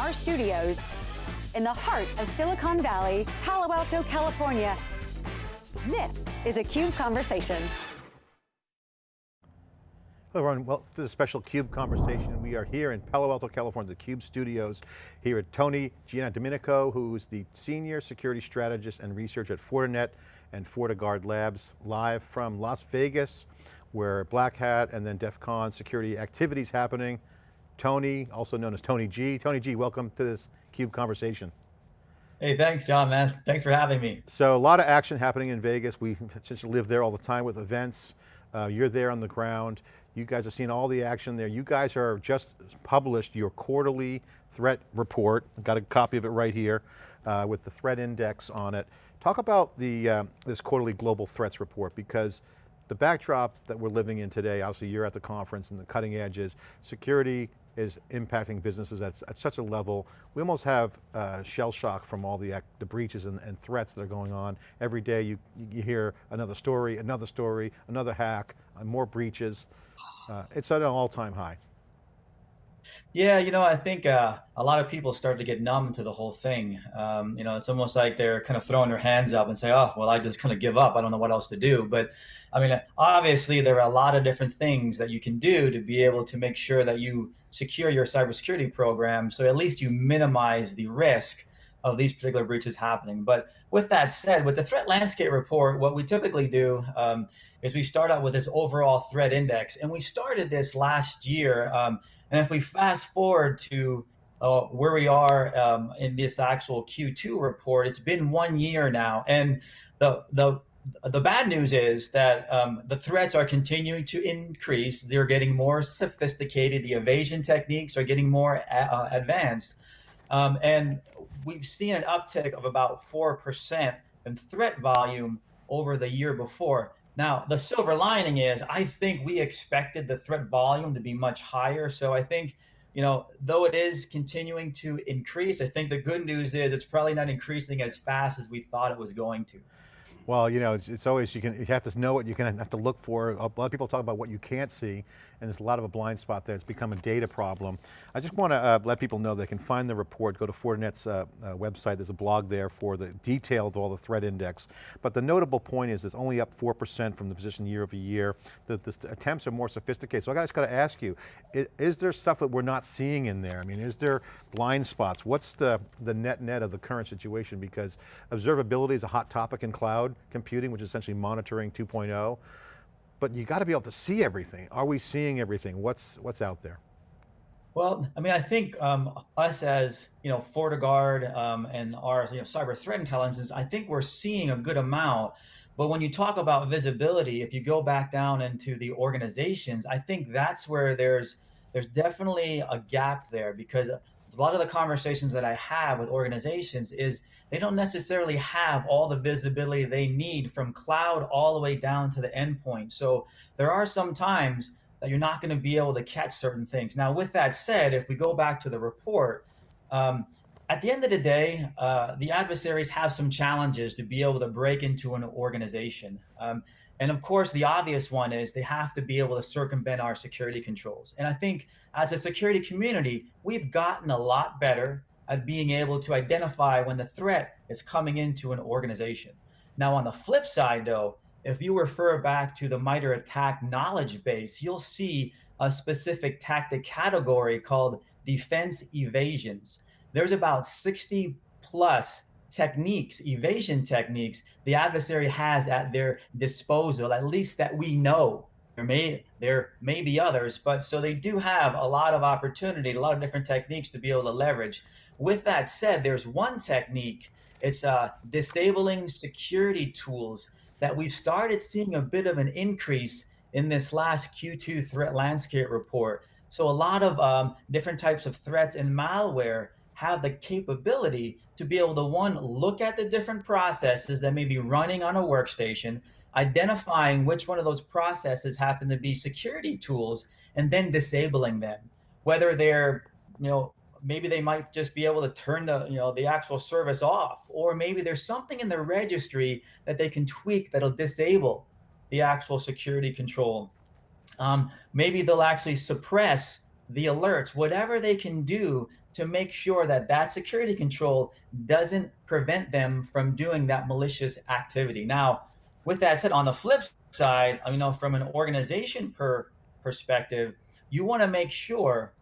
our studios in the heart of Silicon Valley, Palo Alto, California. This is a CUBE Conversation. Hello everyone, welcome to the special CUBE conversation. We are here in Palo Alto, California, the CUBE studios, here at Tony Giandomenico, who's the Senior Security Strategist and Researcher at Fortinet and FortiGuard Labs, live from Las Vegas, where Black Hat and then DEF CON security activities happening. Tony, also known as Tony G. Tony G, welcome to this CUBE conversation. Hey, thanks, John, man. Thanks for having me. So a lot of action happening in Vegas. We just live there all the time with events. Uh, you're there on the ground. You guys have seen all the action there. You guys are just published your quarterly threat report. I've got a copy of it right here uh, with the threat index on it. Talk about the uh, this quarterly global threats report because the backdrop that we're living in today, obviously you're at the conference and the cutting edge is security is impacting businesses at, at such a level. We almost have uh, shell shock from all the, the breaches and, and, threats that are going on. Every day you, you hear another story, another story, another hack, uh, more breaches. Uh, it's at an all-time high. Yeah, you know, I think uh, a lot of people start to get numb to the whole thing. Um, you know, it's almost like they're kind of throwing their hands up and say, "Oh, well, I just kind of give up. I don't know what else to do." But I mean, obviously, there are a lot of different things that you can do to be able to make sure that you secure your cybersecurity program, so at least you minimize the risk of these particular breaches happening. But with that said, with the threat landscape report, what we typically do um, is we start out with this overall threat index. And we started this last year. Um, and if we fast forward to uh, where we are um, in this actual Q2 report, it's been one year now. And the, the, the bad news is that um, the threats are continuing to increase. They're getting more sophisticated. The evasion techniques are getting more uh, advanced. Um, and we've seen an uptick of about 4% in threat volume over the year before. Now, the silver lining is I think we expected the threat volume to be much higher. So I think, you know, though it is continuing to increase, I think the good news is it's probably not increasing as fast as we thought it was going to. Well, you know, it's, it's, always, you can you have to know what you can have to look for. A lot of people talk about what you can't see, and there's a lot of a blind spot there. It's become a data problem. I just want to uh, let people know they can find the report, go to Fortinet's uh, uh, website, there's a blog there for the details of all the threat index. But the notable point is it's only up 4% from the position year over year. The, the attempts are more sophisticated. So I just got to ask you, is, is, there stuff that we're not seeing in there? I mean, is there blind spots? What's the, the net net of the current situation? Because observability is a hot topic in cloud computing, which is essentially monitoring 2.0, but you got to be able to see everything. Are we seeing everything? What's, what's out there? Well, I mean, I think um, us as you know, FortiGuard um, and our you know, cyber threat intelligence, I think we're seeing a good amount. But when you talk about visibility, if you go back down into the organizations, I think that's where there's there's definitely a gap there because a lot of the conversations that I have with organizations is they don't necessarily have all the visibility they need from cloud all the way down to the endpoint. So there are some times that you're not going to be able to catch certain things. Now, with that said, if we go back to the report, um, at the end of the day, uh, the adversaries have some challenges to be able to break into an organization. Um, and of course, the obvious one is they have to be able to circumvent our security controls. And I think as a security community, we've gotten a lot better at being able to identify when the threat is coming into an organization. Now, on the flip side, though, if you refer back to the MITRE ATT&CK knowledge base, you'll see a specific tactic category called defense evasions. There's about 60 plus techniques, evasion techniques, the adversary has at their disposal, at least that we know. There may there may be others, but so they do have a lot of opportunity, a lot of different techniques to be able to leverage. With that said, there's one technique. It's uh, disabling security tools that we've started seeing a bit of an increase in this last Q2 threat landscape report. So a lot of um, different types of threats and malware have the capability to be able to one, look at the different processes that may be running on a workstation, identifying which one of those processes happen to be security tools, and then disabling them. Whether they're, you know, maybe they might just be able to turn the, you know, the actual service off, or maybe there's something in the registry that they can tweak that'll disable the actual security control. Um, maybe they'll actually suppress the alerts, whatever they can do to make sure that that security control doesn't prevent them from doing that malicious activity. Now, with that said, on the flip side, you know, from an organization per perspective, you want to make sure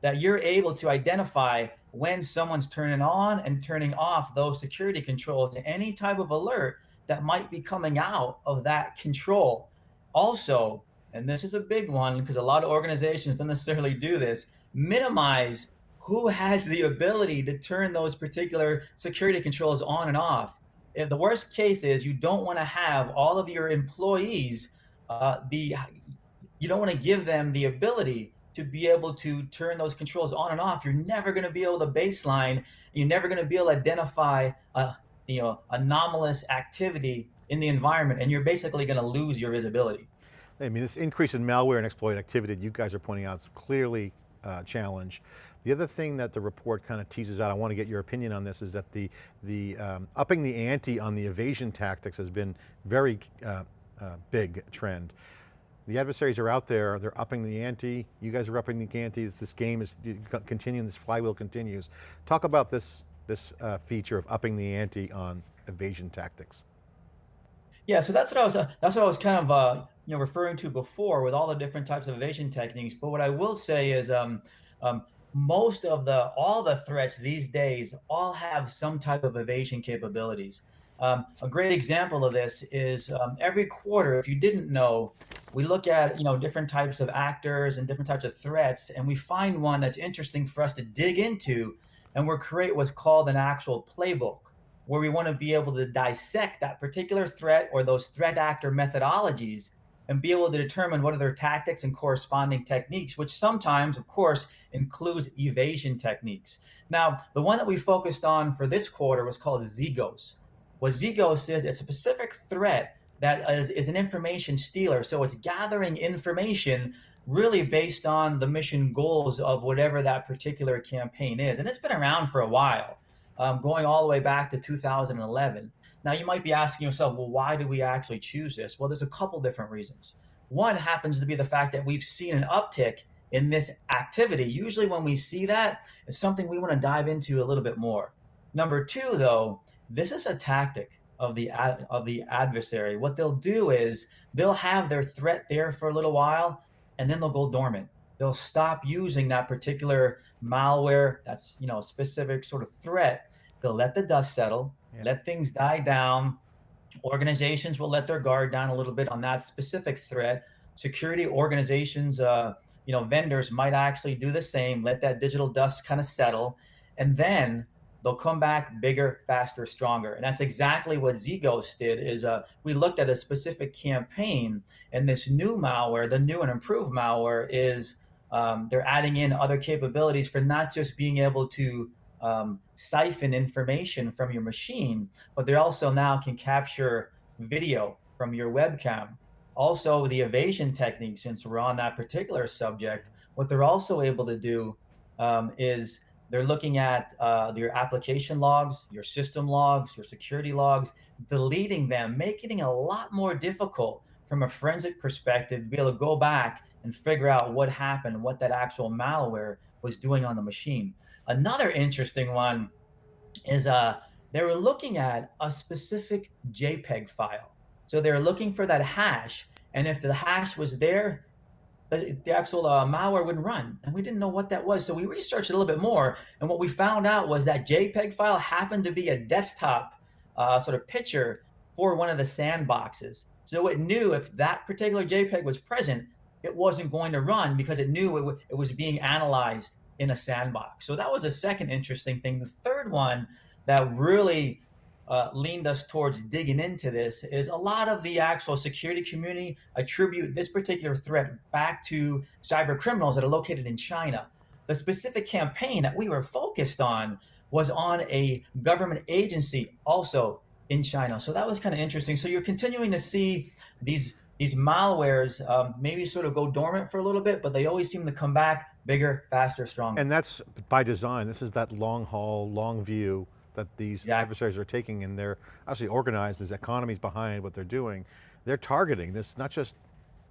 that you're able to identify when someone's turning on and turning off those security controls, to any type of alert that might be coming out of that control. Also, and this is a big one because a lot of organizations don't necessarily do this, minimize who has the ability to turn those particular security controls on and off. If the worst case is you don't want to have all of your employees, uh, the you don't want to give them the ability to be able to turn those controls on and off. You're never going to be able to baseline. You're never going to be able to identify a you know anomalous activity in the environment, and you're basically going to lose your visibility. I mean, this increase in malware and exploit activity that you guys are pointing out is clearly uh, challenge. The other thing that the report kind of teases out, I want to get your opinion on this, is that the, the um, upping the ante on the evasion tactics has been very uh, uh, big trend. The adversaries are out there, they're upping the ante, you guys are upping the ante, this game is continuing, this flywheel continues. Talk about this, this uh, feature of upping the ante on evasion tactics. Yeah, so that's what I was, uh, that's what I was kind of uh, you know, referring to before with all the different types of evasion techniques. But what I will say is um, um, most of the, all the threats these days all have some type of evasion capabilities. Um, a great example of this is um, every quarter, if you didn't know, we look at you know different types of actors and different types of threats, and we find one that's interesting for us to dig into, and we're create what's called an actual playbook, where we want to be able to dissect that particular threat or those threat actor methodologies and be able to determine what are their tactics and corresponding techniques, which sometimes, of course, includes evasion techniques. Now, the one that we focused on for this quarter was called Zegost. What Zegost is, it's a specific threat that is, is an information stealer. So it's gathering information really based on the mission goals of whatever that particular campaign is. And it's been around for a while, um, going all the way back to 2011. Now you might be asking yourself, well, why do we actually choose this? Well, there's a couple different reasons. One happens to be the fact that we've seen an uptick in this activity. Usually when we see that, it's something we want to dive into a little bit more. Number two, though, this is a tactic of the ad, of the adversary. What they'll do is they'll have their threat there for a little while, and then they'll go dormant. They'll stop using that particular malware, that's you know a specific sort of threat. They'll let the dust settle, let things die down. Organizations will let their guard down a little bit on that specific threat. Security organizations, uh, you know, vendors might actually do the same. Let that digital dust kind of settle, and then they'll come back bigger, faster, stronger. And that's exactly what Zegost did is uh, we looked at a specific campaign and this new malware, the new and improved malware is um, they're adding in other capabilities for not just being able to um, siphon information from your machine, but they also now can capture video from your webcam. Also, the evasion technique, since we're on that particular subject, what they're also able to do um, is they're looking at uh, your application logs, your system logs, your security logs, deleting them, making it a lot more difficult from a forensic perspective to be able to go back and figure out what happened, what that actual malware was doing on the machine. Another interesting one is uh, they were looking at a specific JPEG file. So they were looking for that hash, and if the hash was there, the, actual uh, malware wouldn't run. And we didn't know what that was. So we researched a little bit more. And what we found out was that JPEG file happened to be a desktop uh, sort of picture for one of the sandboxes. So it knew if that particular JPEG was present, it wasn't going to run because it knew it, it was being analyzed in a sandbox. So that was a second interesting thing. The third one that really uh, leaned us towards digging into this is a lot of the actual security community attribute this particular threat back to cyber criminals that are located in China. The specific campaign that we were focused on was on a government agency also in China. So that was kind of interesting. So you're continuing to see these these malwares um, maybe sort of go dormant for a little bit, but they always seem to come back bigger, faster, stronger. And that's by design. This is that long haul, long view that these yeah. adversaries are taking and they're actually organized, there's economies behind what they're doing. They're targeting, this not just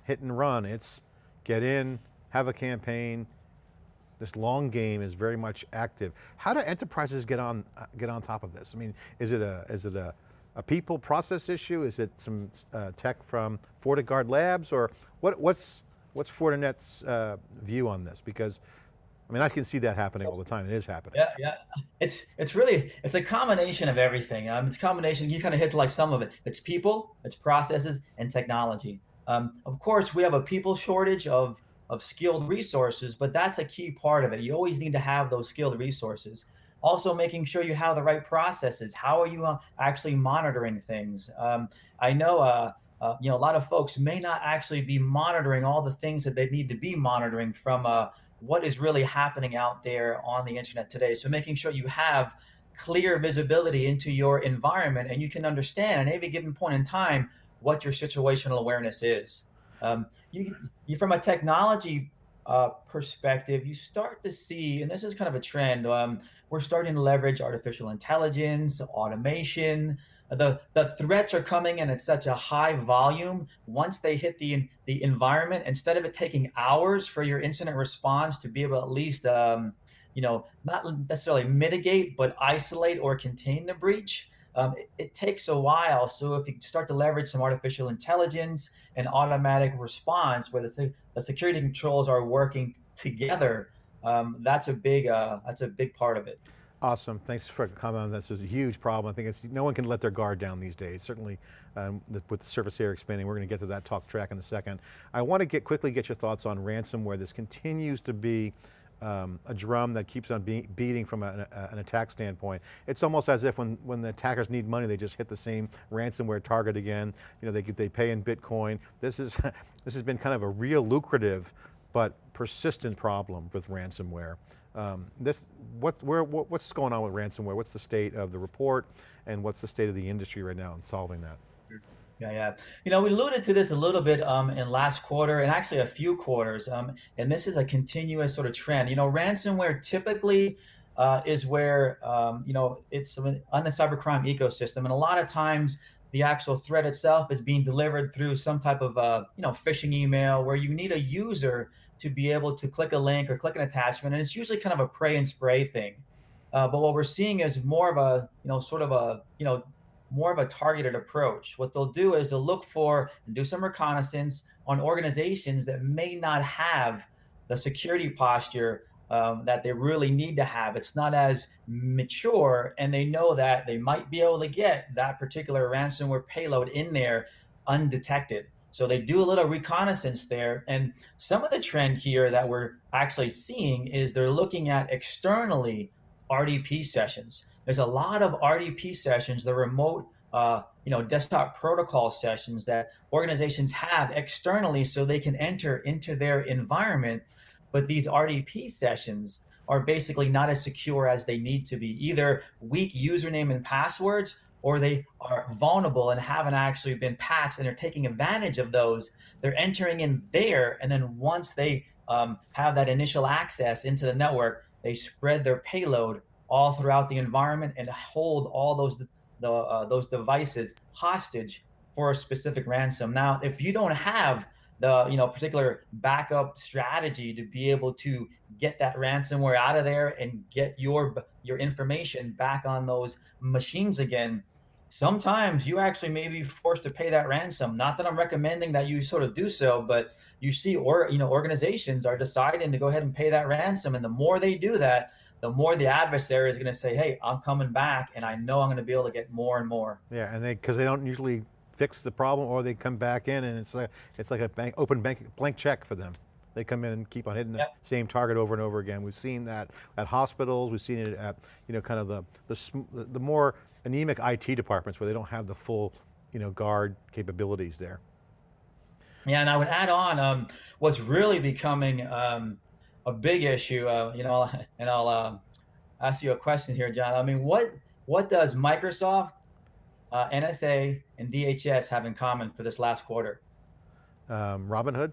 hit and run, it's get in, have a campaign, this long game is very much active. How do enterprises get on uh, get on top of this? I mean, is it a is it a, a people process issue? Is it some uh, tech from FortiGuard Labs, or what, what's what's Fortinet's uh, view on this? Because I mean, I can see that happening all the time. It is happening. Yeah, yeah. It's it's really it's a combination of everything. Um, it's a combination. You kind of hit like some of it. It's people, it's processes, and technology. Um, of course, we have a people shortage of of skilled resources, but that's a key part of it. You always need to have those skilled resources. Also, making sure you have the right processes. How are you uh, actually monitoring things? Um, I know. Uh, uh, you know, a lot of folks may not actually be monitoring all the things that they need to be monitoring from a what is really happening out there on the internet today. So making sure you have clear visibility into your environment and you can understand at any given point in time what your situational awareness is. Um, you, you, from a technology uh, perspective, you start to see, and this is kind of a trend, um, we're starting to leverage artificial intelligence, automation, the the threats are coming in at such a high volume once they hit the the environment instead of it taking hours for your incident response to be able to at least um, you know not necessarily mitigate but isolate or contain the breach um, it, it, takes a while so if you start to leverage some artificial intelligence and automatic response where the, the security controls are working together um, that's a big uh, that's a big part of it Awesome, thanks for coming on this. is a huge problem. I think it's, no one can let their guard down these days. Certainly um, with the surface area expanding, we're going to get to that talk track in a second. I want to get quickly get your thoughts on ransomware. This continues to be um, a drum that keeps on be beating from a, a, an attack standpoint. It's almost as if when, when the attackers need money, they just hit the same ransomware target again. You know, they, they pay in Bitcoin. This, is, this has been kind of a real lucrative but persistent problem with ransomware. Um, this, what, where, what, what's going on with ransomware? What's the state of the report and what's the state of the industry right now in solving that? Yeah, yeah. You know, we alluded to this a little bit um, in last quarter and actually a few quarters. Um, and this is a continuous sort of trend. You know, ransomware typically uh, is where, um, you know, it's on the cybercrime ecosystem. And a lot of times the actual threat itself is being delivered through some type of, uh, you know, phishing email where you need a user to be able to click a link or click an attachment. And it's usually kind of a pray and spray thing. Uh, but what we're seeing is more of a, you know, sort of a, you know, more of a targeted approach. What they'll do is they'll look for and do some reconnaissance on organizations that may not have the security posture um, that they really need to have. It's not as mature, and they know that they might be able to get that particular ransomware payload in there undetected. So they do a little reconnaissance there. And some of the trend here that we're actually seeing is they're looking at externally RDP sessions. There's a lot of RDP sessions, the remote uh, you know, desktop protocol sessions that organizations have externally so they can enter into their environment. But these RDP sessions are basically not as secure as they need to be. Either weak username and passwords or they are vulnerable and haven't actually been patched and they're taking advantage of those. They're entering in there, and then once they um, have that initial access into the network, they spread their payload all throughout the environment and hold all those the, uh, those devices hostage for a specific ransom. Now, if you don't have the you know particular backup strategy to be able to get that ransomware out of there and get your your information back on those machines again sometimes you actually may be forced to pay that ransom. Not that I'm recommending that you sort of do so, but you see, or you know, organizations are deciding to go ahead and pay that ransom, and the more they do that, the more the adversary is going to say, "Hey, I'm coming back, and I know I'm going to be able to get more and more." Yeah, and they because they don't usually fix the problem, or they come back in, and it's like it's like a bank, open bank blank check for them. They come in and keep on hitting the yep. same target over and over again. We've seen that at hospitals. We've seen it at you know kind of the the the more anemic IT departments where they don't have the full, you know, guard capabilities there. Yeah, and I would add on um, what's really becoming um, a big issue. Uh, you know, and I'll uh, ask you a question here, John. I mean, what what does Microsoft, uh, NSA, and DHS have in common for this last quarter? Um, Robinhood.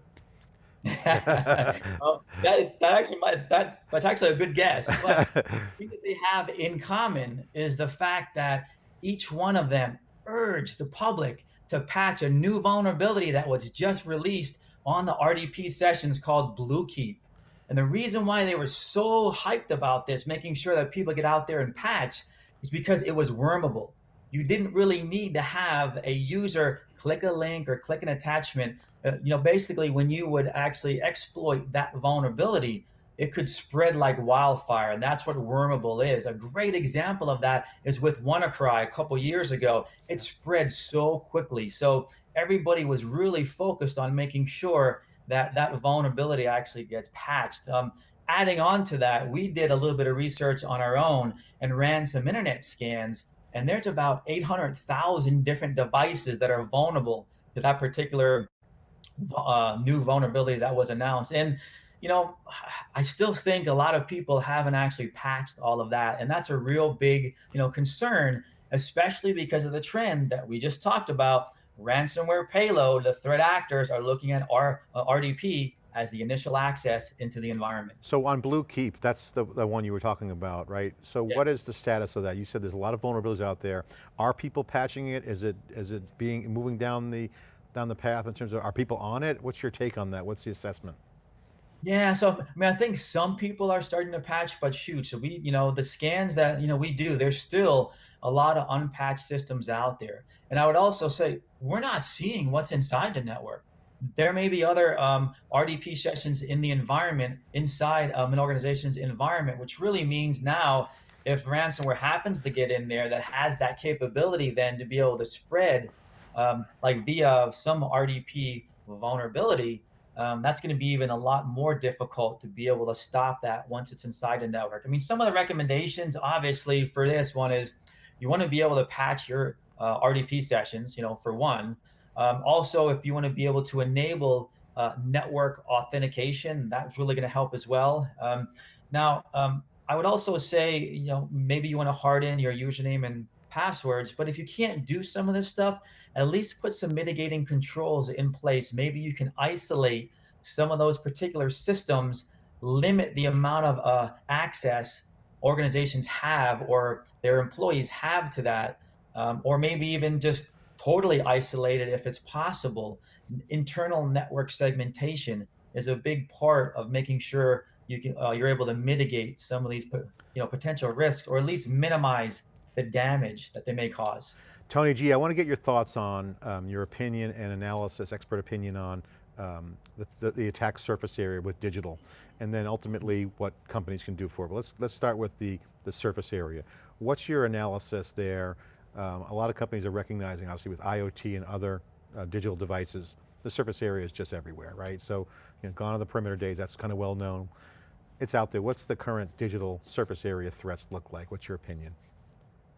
well, that, that actually might, that that's actually a good guess. But that they have in common is the fact that each one of them urged the public to patch a new vulnerability that was just released on the RDP sessions called Bluekeep. And the reason why they were so hyped about this, making sure that people get out there and patch, is because it was wormable. You didn't really need to have a user click a link or click an attachment. Uh, you know, basically, when you would actually exploit that vulnerability, it could spread like wildfire. And that's what wormable is. A great example of that is with WannaCry a couple years ago. It spread so quickly. So everybody was really focused on making sure that that vulnerability actually gets patched. Um, adding on to that, we did a little bit of research on our own and ran some internet scans. And there's about 800,000 different devices that are vulnerable to that particular uh, new vulnerability that was announced. And you know, I still think a lot of people haven't actually patched all of that. And that's a real big, you know, concern, especially because of the trend that we just talked about. Ransomware payload, the threat actors are looking at R, uh, RDP as the initial access into the environment. So on Bluekeep, that's the, the one you were talking about, right? So yeah. what is the status of that? You said there's a lot of vulnerabilities out there. Are people patching it? Is it is it being moving down the down the path in terms of, are people on it? What's your take on that? What's the assessment? Yeah, so I mean, I think some people are starting to patch, but shoot, so we, you know, the scans that you know we do, there's still a lot of unpatched systems out there. And I would also say we're not seeing what's inside the network. There may be other um, RDP sessions in the environment inside um, an organization's environment, which really means now if ransomware happens to get in there that has that capability then to be able to spread um, like via some RDP vulnerability, um, that's going to be even a lot more difficult to be able to stop that once it's inside the network. I mean, some of the recommendations, obviously, for this one is you want to be able to patch your uh, RDP sessions, you know, for one. Um, also, if you want to be able to enable uh, network authentication, that's really going to help as well. Um, now, um, I would also say, you know, maybe you want to harden your username and passwords, but if you can't do some of this stuff, at least put some mitigating controls in place. Maybe you can isolate some of those particular systems, limit the amount of uh, access organizations have or their employees have to that, um, or maybe even just totally isolated if it's possible. Internal network segmentation is a big part of making sure you can uh, you're able to mitigate some of these you know potential risks or at least minimize the damage that they may cause. Tony G, I want to get your thoughts on um, your opinion and analysis, expert opinion on um, the, the, attack surface area with digital, and then ultimately what companies can do for it. But let's, let's start with the, the surface area. What's your analysis there? Um, a lot of companies are recognizing, obviously with IoT and other uh, digital devices, the surface area is just everywhere, right? So, you know, gone are the perimeter days, that's kind of well known. It's out there. What's the current digital surface area threats look like? What's your opinion?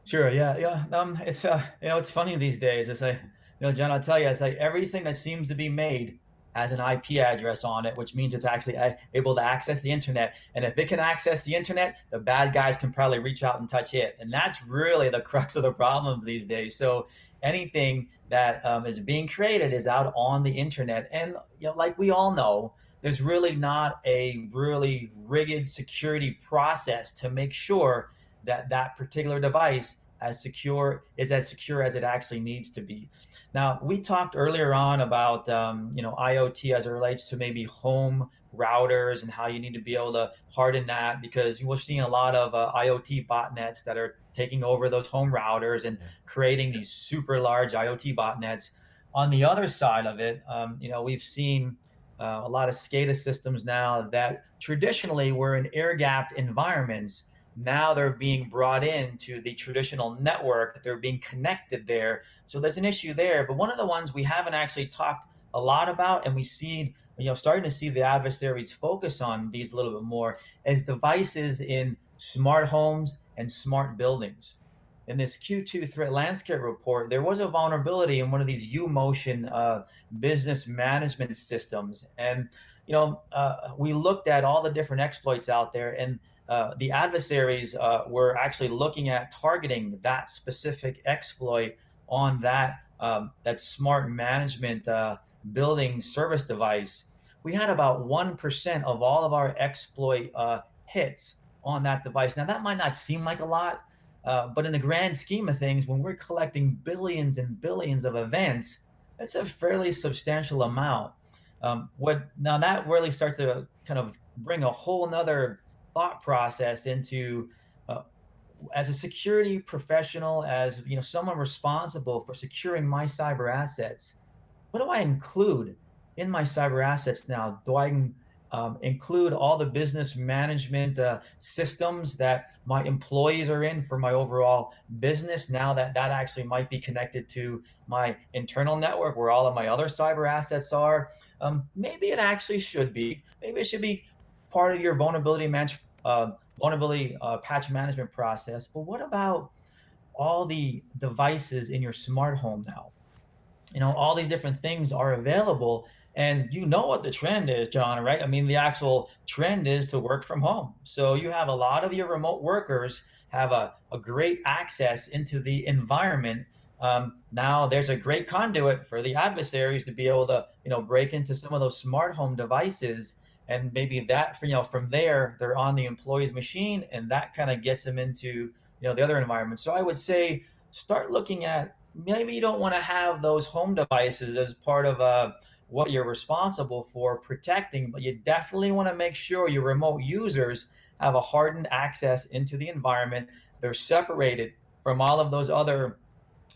Sure. Yeah. Yeah. Um, it's uh, you know, it's funny these days. It's like, you know, John, I'll tell you, it's like everything that seems to be made has an IP address on it, which means it's actually able to access the internet. And if it can access the internet, the bad guys can probably reach out and touch it. And that's really the crux of the problem these days. So anything that um, is being created is out on the internet. And you know, like we all know, there's really not a really rigid security process to make sure that that particular device as secure is as secure as it actually needs to be. Now, we talked earlier on about um, you know IoT as it relates to maybe home routers and how you need to be able to harden that because we're seeing a lot of uh, IoT botnets that are taking over those home routers and creating these super large IoT botnets. On the other side of it, um, you know, we've seen uh, a lot of SCADA systems now that traditionally were in air-gapped environments now they're being brought into the traditional network they're being connected there so there's an issue there but one of the ones we haven't actually talked a lot about and we see you know starting to see the adversaries focus on these a little bit more is devices in smart homes and smart buildings in this Q2 threat landscape report, there was a vulnerability in one of these U-Motion uh, business management systems. And, you know, uh, we looked at all the different exploits out there and uh, the adversaries uh, were actually looking at targeting that specific exploit on that um, that smart management uh, building service device. We had about 1% of all of our exploit uh, hits on that device. Now that might not seem like a lot, uh, but in the grand scheme of things, when we're collecting billions and billions of events, that's a fairly substantial amount. Um, what now that really starts to kind of bring a whole nother thought process into uh, as a security professional, as you know, someone responsible for securing my cyber assets. What do I include in my cyber assets now? Do I um, include all the business management uh, systems that my employees are in for my overall business now that that actually might be connected to my internal network where all of my other cyber assets are um, maybe it actually should be maybe it should be part of your vulnerability management uh, vulnerability uh, patch management process but what about all the devices in your smart home now you know all these different things are available and you know what the trend is, John, right? I mean, the actual trend is to work from home. So you have a lot of your remote workers have a, a great access into the environment. Um, now there's a great conduit for the adversaries to be able to, you know, break into some of those smart home devices. And maybe that, you know, from there, they're on the employee's machine and that kind of gets them into, you know, the other environment. So I would say start looking at maybe you don't want to have those home devices as part of a, what you're responsible for protecting, but you definitely want to make sure your remote users have a hardened access into the environment. They're separated from all of those other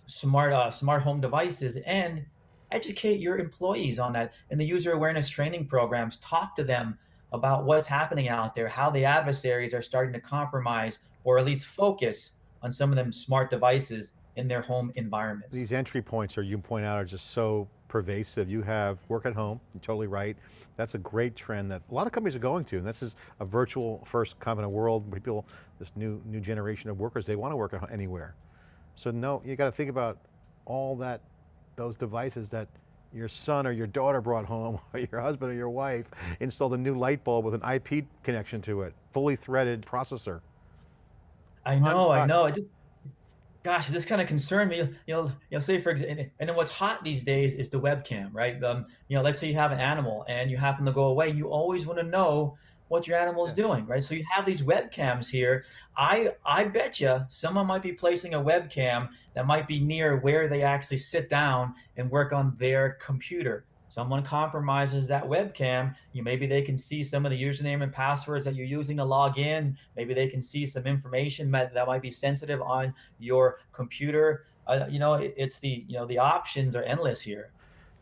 smart uh, smart home devices and educate your employees on that in the user awareness training programs. Talk to them about what's happening out there, how the adversaries are starting to compromise or at least focus on some of them smart devices in their home environment. These entry points, or you point out, are just so pervasive. You have work at home, you're totally right. That's a great trend that a lot of companies are going to, and this is a virtual first of world, people, this new, new generation of workers, they want to work anywhere. So no, you got to think about all that, those devices that your son or your daughter brought home, or your husband or your wife installed a new light bulb with an IP connection to it, fully threaded processor. I know, I know. It just, gosh, this kind of concerned me. You know, you know, say for example, and then what's hot these days is the webcam, right? Um, you know, let's say you have an animal and you happen to go away, you always want to know what your animal is yeah. doing, right? So you have these webcams here. I I bet you someone might be placing a webcam that might be near where they actually sit down and work on their computer someone compromises that webcam, you maybe they can see some of the username and passwords that you're using to log in. Maybe they can see some information that that might be sensitive on your computer. Uh, you know, it, it's the you know the options are endless here.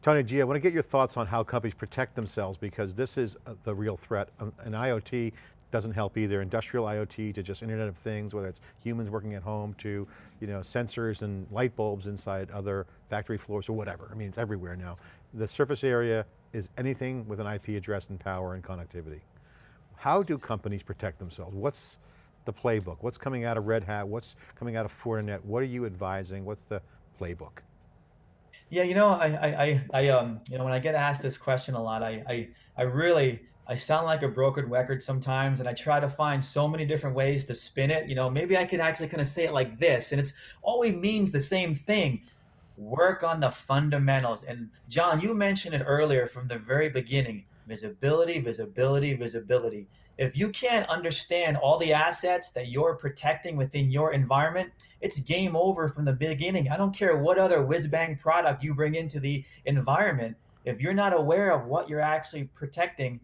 Tony G, I want to get your thoughts on how companies protect themselves because this is uh, the real threat. Um, an IoT doesn't help either. Industrial IoT to just Internet of Things, whether it's humans working at home to you know, sensors and light bulbs inside other factory floors or whatever. I mean, it's everywhere now. The surface area is anything with an IP address and power and connectivity. How do companies protect themselves? What's the playbook? What's coming out of Red Hat? What's coming out of Fortinet? What are you advising? What's the playbook? Yeah, you know, I, I, I, um, you know, when I get asked this question a lot, I, I, I really I sound like a broken record sometimes, and I try to find so many different ways to spin it. You know, maybe I could actually kind of say it like this, and it's always means the same thing. Work on the fundamentals. And John, you mentioned it earlier from the very beginning visibility, visibility, visibility. If you can't understand all the assets that you're protecting within your environment, it's game over from the beginning. I don't care what other whiz bang product you bring into the environment. If you're not aware of what you're actually protecting,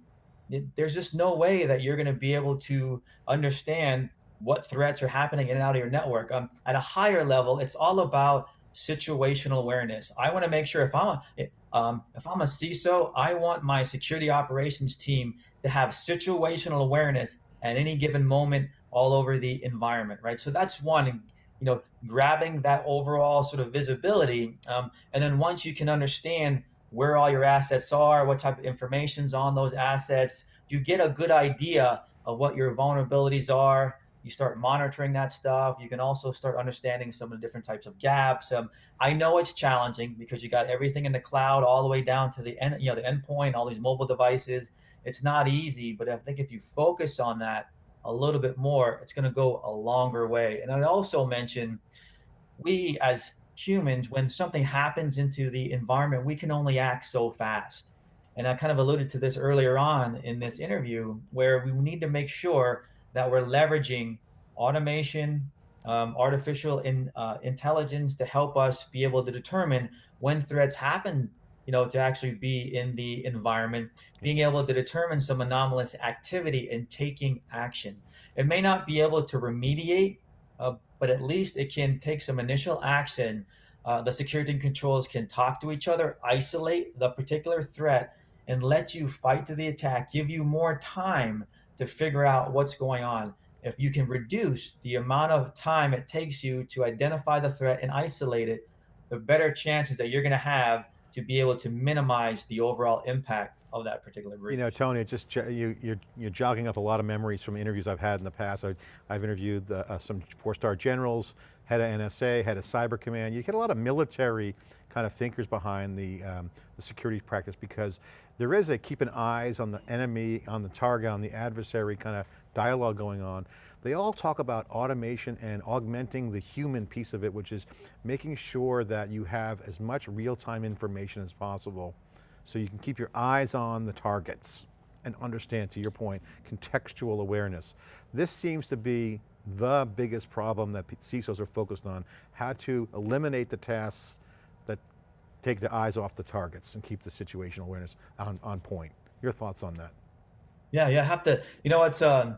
there's just no way that you're going to be able to understand what threats are happening in and out of your network. Um, at a higher level, it's all about situational awareness. I want to make sure if I'm a um, if I'm a CISO, I want my security operations team to have situational awareness at any given moment all over the environment, right? So that's one, you know, grabbing that overall sort of visibility. Um, and then once you can understand where all your assets are, what type of information's on those assets. You get a good idea of what your vulnerabilities are. You start monitoring that stuff. You can also start understanding some of the different types of gaps. Um, I know it's challenging because you got everything in the cloud all the way down to the end, you know, the endpoint, all these mobile devices. It's not easy, but I think if you focus on that a little bit more, it's going to go a longer way. And I also mentioned we as humans, when something happens into the environment, we can only act so fast. And I kind of alluded to this earlier on in this interview, where we need to make sure that we're leveraging automation, um, artificial in, uh, intelligence to help us be able to determine when threats happen you know, to actually be in the environment, being able to determine some anomalous activity and taking action. It may not be able to remediate, uh, but at least it can take some initial action. Uh, the security controls can talk to each other, isolate the particular threat, and let you fight to the attack, give you more time to figure out what's going on. If you can reduce the amount of time it takes you to identify the threat and isolate it, the better chances that you're going to have to be able to minimize the overall impact of that particular breach. You know, Tony, just you, you're, you're jogging up a lot of memories from interviews I've had in the past. I, have interviewed uh, uh, some four-star generals, head of NSA, head of Cyber Command. You get a lot of military kind of thinkers behind the, um, the security practice because there is a keeping eyes on the enemy, on the target, on the adversary kind of dialogue going on. They all talk about automation and augmenting the human piece of it, which is making sure that you have as much real-time information as possible so you can keep your eyes on the targets and understand, to your point, contextual awareness. This seems to be the biggest problem that CISOs are focused on, how to eliminate the tasks that take the eyes off the targets and keep the situational awareness on, on point. Your thoughts on that? Yeah, yeah, have to, you know, it's, um,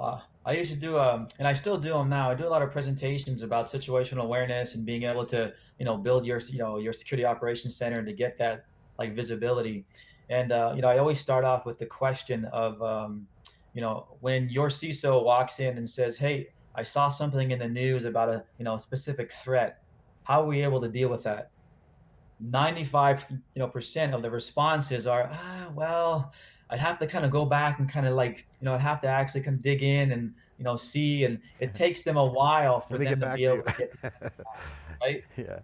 uh, I used to do, um, and I still do them now. I do a lot of presentations about situational awareness and being able to, you know, build your, you know, your security operations center and to get that like visibility. And uh, you know, I always start off with the question of, um, you know, when your CISO walks in and says, "Hey, I saw something in the news about a, you know, a specific threat. How are we able to deal with that?" 95 you know percent of the responses are ah well i'd have to kind of go back and kind of like you know i'd have to actually kind of dig in and you know see and it takes them a while for them to be able to get right yeah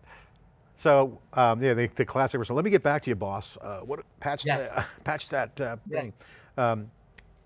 so um, yeah, the, the classic response. Let me get back to you, boss. Uh, what patch yeah. uh, patch that uh, thing. Yeah. Um,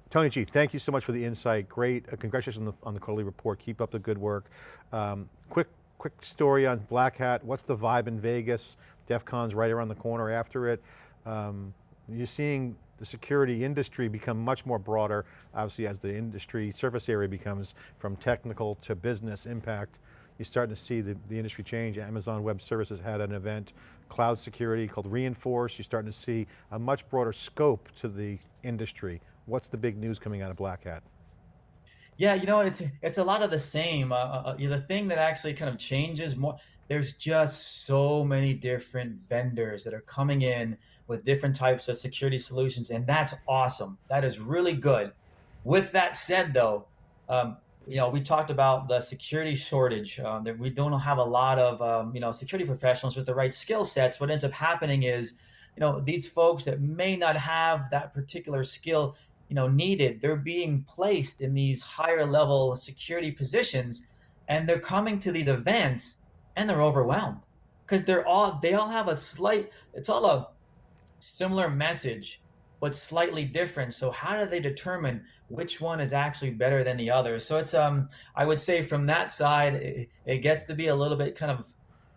Tony G, thank you so much for the insight. Great, uh, congratulations on the, on the, quarterly report. Keep up the good work. Um, quick quick story on Black Hat. What's the vibe in Vegas? DEF CON's right around the corner after it. Um, you're seeing the security industry become much more broader, obviously as the industry surface area becomes from technical to business impact you're starting to see the, the industry change. Amazon Web Services had an event, cloud security called Reinforce. You're starting to see a much broader scope to the industry. What's the big news coming out of Black Hat? Yeah, you know, it's it's a lot of the same. Uh, uh, the thing that actually kind of changes more, there's just so many different vendors that are coming in with different types of security solutions, and that's awesome. That is really good. With that said, though, um, you know, we talked about the security shortage. Um, that we don't have a lot of, um, you know, security professionals with the right skill sets. What ends up happening is, you know, these folks that may not have that particular skill, you know, needed, they're being placed in these higher level security positions, and they're coming to these events and they're overwhelmed because they're all they all have a slight. It's all a similar message but slightly different. So how do they determine which one is actually better than the other? So it's um I would say from that side it, it gets to be a little bit kind of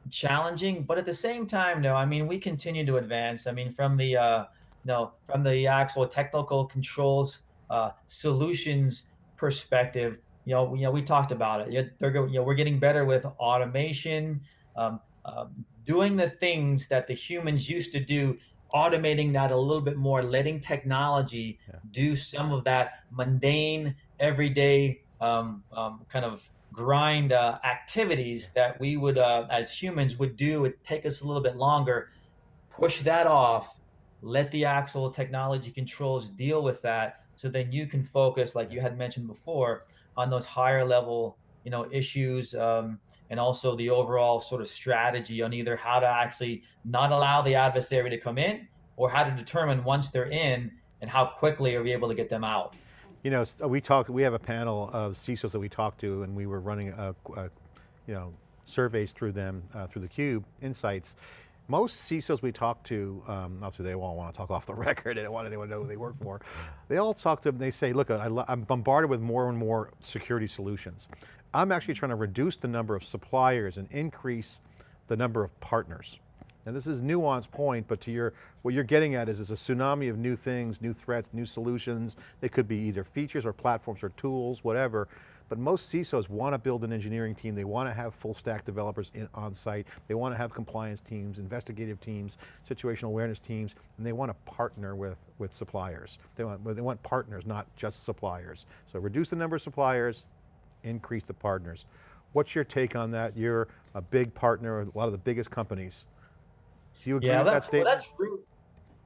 challenging, but at the same time, no, I mean we continue to advance. I mean from the uh no from the actual technical controls uh, solutions perspective, you know, you know, we talked about it. They're, you know, we're getting better with automation, um, uh, doing the things that the humans used to do automating that a little bit more, letting technology yeah. do some of that mundane, everyday um, um, kind of grind uh, activities that we would, uh, as humans, would do. It take us a little bit longer. Push that off. Let the actual technology controls deal with that, so then you can focus, like you had mentioned before, on those higher level, you know, issues. Um, and also the overall sort of strategy on either how to actually not allow the adversary to come in or how to determine once they're in and how quickly are we able to get them out. You know, we talk, we have a panel of CISOs that we talked to and we were running a, a you know, surveys through them, uh, through the Cube Insights. Most CISOs we talk to, um, obviously they all want to talk off the record, they don't want anyone to know who they work for. They all talk to them, they say, look, I, I'm bombarded with more and more security solutions. I'm actually trying to reduce the number of suppliers and increase the number of partners. And this is nuanced point, but to your, what you're getting at is, is a tsunami of new things, new threats, new solutions. They could be either features or platforms or tools, whatever. But most CISOs want to build an engineering team. They want to have full stack developers in, on site. They want to have compliance teams, investigative teams, situational awareness teams, and they want to partner with, with suppliers. They want, they want partners, not just suppliers. So reduce the number of suppliers, increase the partners. What's your take on that? You're a big partner with a lot of the biggest companies. Do you agree Yeah, with that that's well, statement? that's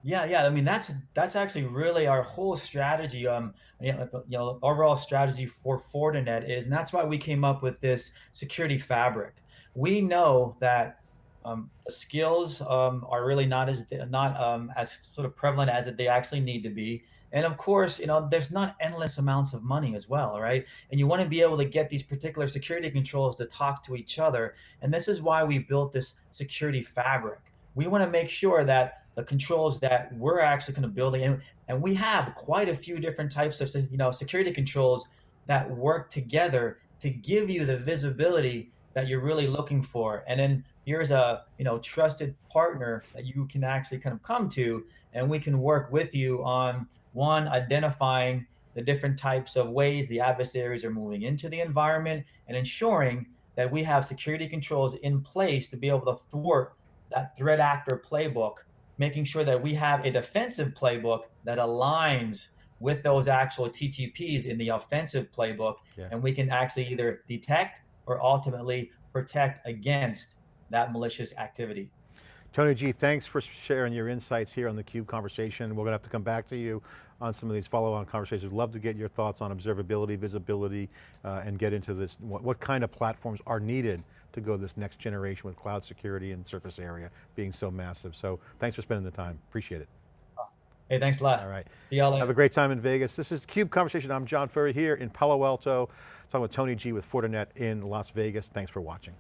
yeah, yeah. I mean, that's that's actually really our whole strategy. Um, you know, overall strategy for Fortinet is, and that's why we came up with this security fabric. We know that um, the skills um, are really not as not um, as sort of prevalent as they actually need to be. And of course, you know, there's not endless amounts of money as well, right? And you want to be able to get these particular security controls to talk to each other. And this is why we built this security fabric. We want to make sure that the controls that we're actually kind of building, and, and we have quite a few different types of you know security controls that work together to give you the visibility that you're really looking for. And then here's a you know trusted partner that you can actually kind of come to, and we can work with you on one identifying the different types of ways the adversaries are moving into the environment and ensuring that we have security controls in place to be able to thwart that threat actor playbook, making sure that we have a defensive playbook that aligns with those actual TTPs in the offensive playbook, Yeah. and we can actually either detect or ultimately protect against that malicious activity. Tony G, thanks for sharing your insights here on the CUBE conversation. We're going to have to come back to you on some of these follow-on conversations. We'd love to get your thoughts on observability, visibility, uh, and get into this, what, what kind of platforms are needed to go this next generation with cloud security and surface area being so massive. So thanks for spending the time, appreciate it. Hey, thanks a lot. All right. See y'all later. Have a great time in Vegas. This is CUBE Conversation. I'm John Furrier here in Palo Alto, talking with Tony G with Fortinet in Las Vegas. Thanks for watching.